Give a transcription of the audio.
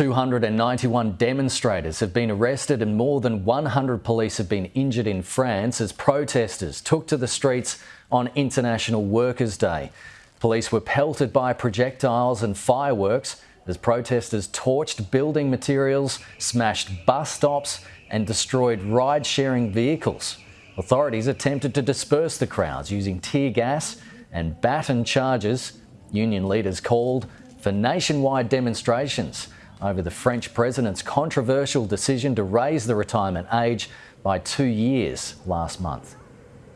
291 demonstrators have been arrested and more than 100 police have been injured in France as protesters took to the streets on International Workers' Day. Police were pelted by projectiles and fireworks as protesters torched building materials, smashed bus stops and destroyed ride-sharing vehicles. Authorities attempted to disperse the crowds using tear gas and baton charges. Union leaders called for nationwide demonstrations over the French president's controversial decision to raise the retirement age by two years last month.